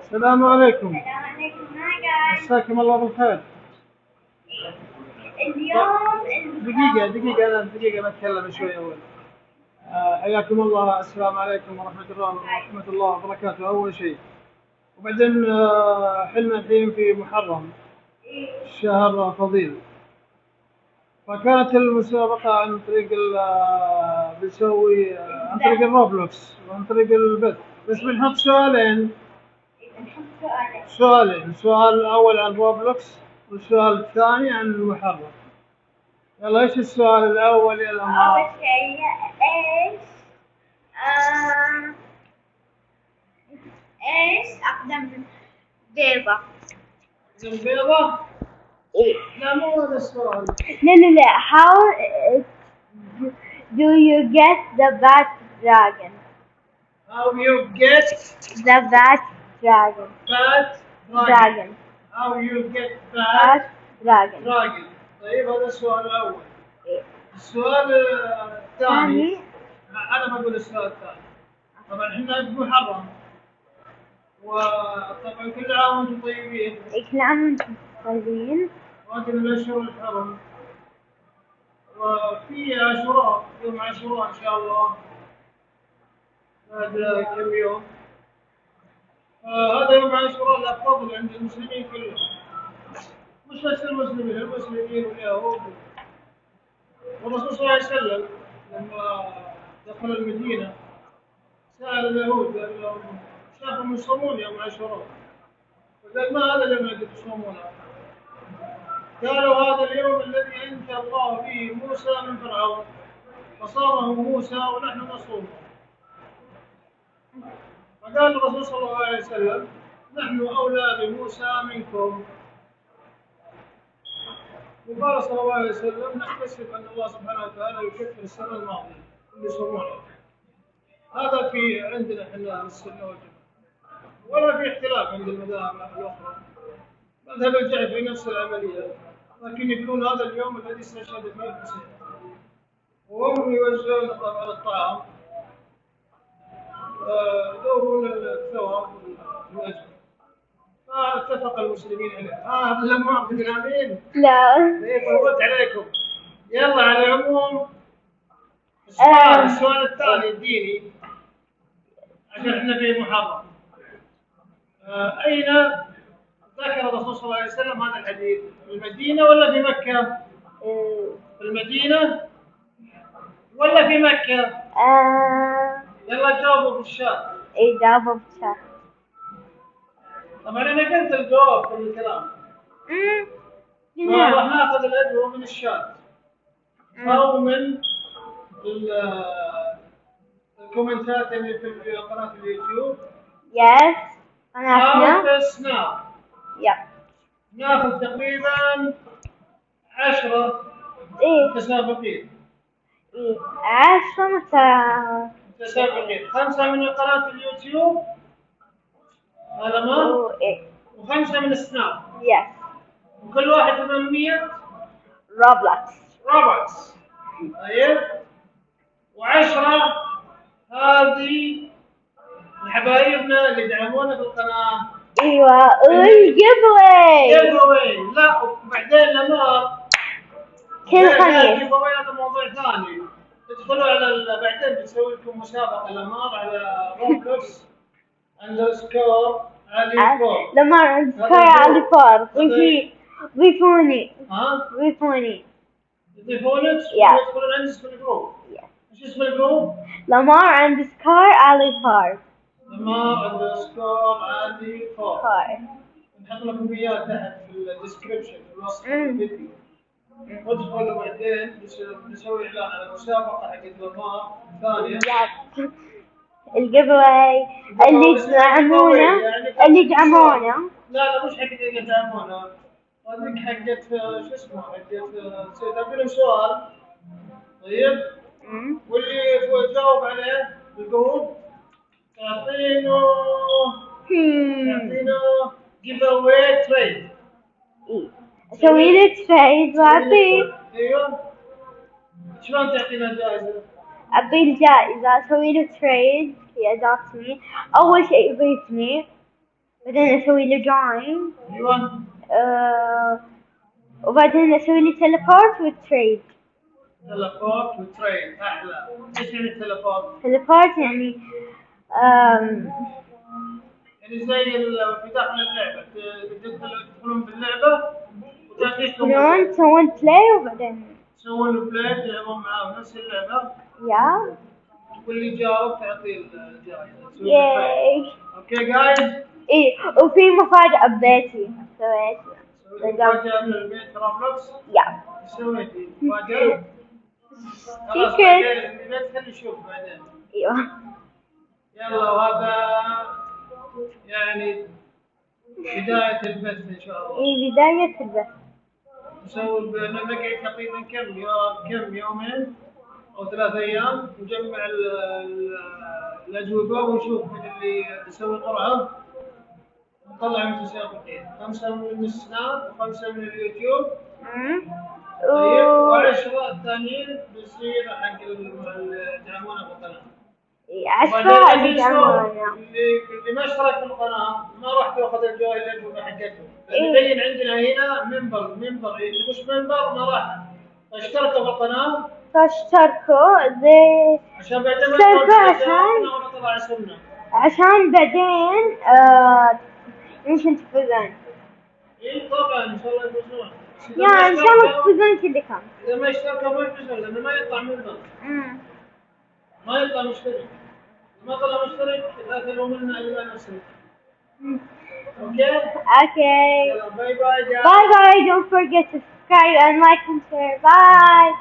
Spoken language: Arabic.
السلام عليكم. السلام عليكم هاي مساكم الله بالخير. اليوم دقيقة دقيقة أنا دقيقة بتكلم شوي أول. آه، حياكم الله. السلام عليكم ورحمة الله ورحمة الله وبركاته. أول شيء وبعدين آه، حلنا الحين في محرم. شهر فضيل. فكانت المسابقة عن طريق ال آه، بنسوي آه، عن طريق الروبلوكس وعن طريق البث بس بنحط سؤالين. نحط سؤالين. سؤالين. السؤال الأول عن روبلوكس والسؤال الثاني عن المحرم يلا إيش السؤال الأول؟ يا أول شيء إيش آه، إيش أقدم بيضة؟ البيضة إيه لا مو هذا السؤال لا لا لا how uh, do you get the bat dragon? How you get the bat dragon. fat dragon. dragon. How you get bat fat dragon. dragon. طيب هذا السؤال الأول إيه. السؤال آه، الثاني ثاني أنا بقول السؤال الثاني طبعا إحنا بمحرم وطبعا كل عام وأنتم طيبين. كل عام وأنتم طيبين. من الأشهر الحرم وفي عاشوراء يوم عاشوراء إن شاء الله. بعد كم يوم. هذا يوم عاشوراء له فضل عند المسلمين كلهم. مش بس المسلمين المسلمين واليهود. والرسول صلى الله عليه وسلم لما دخل المدينة سأل اليهود قال لهم شافهم يصومون يوم عاشوراء فقال ما هذا اليوم الذي تصومونه؟ قالوا هذا اليوم الذي انجى الله فيه موسى من فرعون. فصامه موسى ونحن نصومه فقال الرسول صلى الله عليه وسلم نحن اولى بموسى منكم. وقال صلى الله عليه وسلم نحتسب أن الله سبحانه وتعالى يكفر السنة الماضية اللي يصومونها. هذا في عندنا إحنا السنة والجماعة. ولا في اختلاف عند المذاهب الأخرى. مذهب الجعفري نفس العملية لكن يكون هذا اليوم الذي استشهد فيه الحسين. وهم يوزعون طبعا الطعام. يدورون الثواب والاجر فاتفق المسلمين عليه. آه هذا لم اعطي امين لا. إيه فوت عليكم. يلا على العموم. آه. السؤال السؤال الثاني الديني. عشان إحنا في محرم. آه، أين ذكر الرسول صلى الله عليه وسلم هذا الحديث؟ في المدينة ولا في مكة؟ في المدينة ولا في مكة؟ آه. يلا جاوبوا في الشات. إجابة بشا طبعا أنا قلت الجواب في الكلام. راح ناخذ الادويه من الشات. أو من ال- الكومنتات اللي في قناة اليوتيوب. يس في السناب يب ناخذ تقريبا عشرة. إيه. متسابقين إيه عشرة متى متسابقين خمسة من قناة اليوتيوب. هذا ما؟ إيه. وخمسة من السناب yes وكل واحد 800 روبلوكس روبكس طيب. وعشرة. هذه لحبايبنا اللي يدعمونا في القناة. أيوه وال giveaway giveaway لا وبعدين لما كل خميس. giveaway هذا موضوع ثاني. تدخلوا على بعدين بنسوي لكم مسابقة لمار على روبلوكس اندرسكور علي فور لما نذكر على فار ضيفي ضيفوني ها؟ ضيفوني يضيفونك Yeah. يدخلون عندك في الجروب Yes. إيش اسم الجروب؟ لمار اندسكار علي فار لمار اندرسكور فور فار نحط لكم اياه تحت في الديسكربشن في الوصف مم. الفيديو ادخلوا بعدين بس- بنسوي إعلان على مسابقه حقت لمار ثانية يس الجيف واي اللي يدعمونا اللي يدعمونا لا لا مش حقت اللي يدعمونا هذيك حقت آه، شو اسمه حقت آه، سوي- تعطي لهم سؤال. طيب. واللي هو يجاوب عليه الجروب تعطينه هم. تعطينه جيف اواي تريد إيه. اسوي له تريد واعطيه ايوه شلون تعطينا الجائزه؟ اعطيه الجائزة اسوي له تريد في اداتني اول شيء يضيفني بعدين اسوي له جوين ايوه آه وبعدين اسوي لي تليبورت وتريد تلفوت وتريد احلى ايش يعني التلفوت؟ تليبورت يعني آم، يعني زي ال- في داخل اللعبة تدخلون باللعبه وتعطيكم تسوون play وبعدين؟ تسوون play تلعبون معاهم نفس اللعبة. يا واللي يجاوب تعطيه الجائزه okay guys إيه وفي مفاجأة ببيتي. سويتها سويت مفاجاه من البيت روبلوكس يا سويتي؟ مفاجأة؟ خلاص. بعدين يشوف بعدين. أيوه. يلا وهذا يعني بداية البث إن شاء الله. إيه بداية البث. نسوي نقعد تقريبا كم يوم كم يومين أو ثلاث أيام نجمع ال- ال- الأجوبة ونشوف من اللي يسوي قرعة. نطلع متسابقين خمسة من السناب وخمسة من اليوتيوب. طيب وعشرة الثانيين بيصير حق ال- اللي يدعمونا بالقناة عشرة اللي ما اشترك بالقناه ما راح تاخذ الجوائز الاجوبه حقتهم إيه. يبين عندنا هنا منبر منبر اللي مش منبر ما راح. اشتركوا بالقناه فاشتركوا زي عشان بعدين اشتركوا عشان- عشان بعدين آه يمكن تفوزون اي طبعا إن شاء الله يفوزون. يا إن شاء الله تفوزون كلكم إذا ما اشتركوا ما يفوزون لأنه ما يطلع منبر. ما يطلع مشترك ما طلع مشترك لا تلومنا الا نفسنا اوكي Okay. يلا باي باي جاي Bye bye. Don't forget to subscribe and like and share. Bye.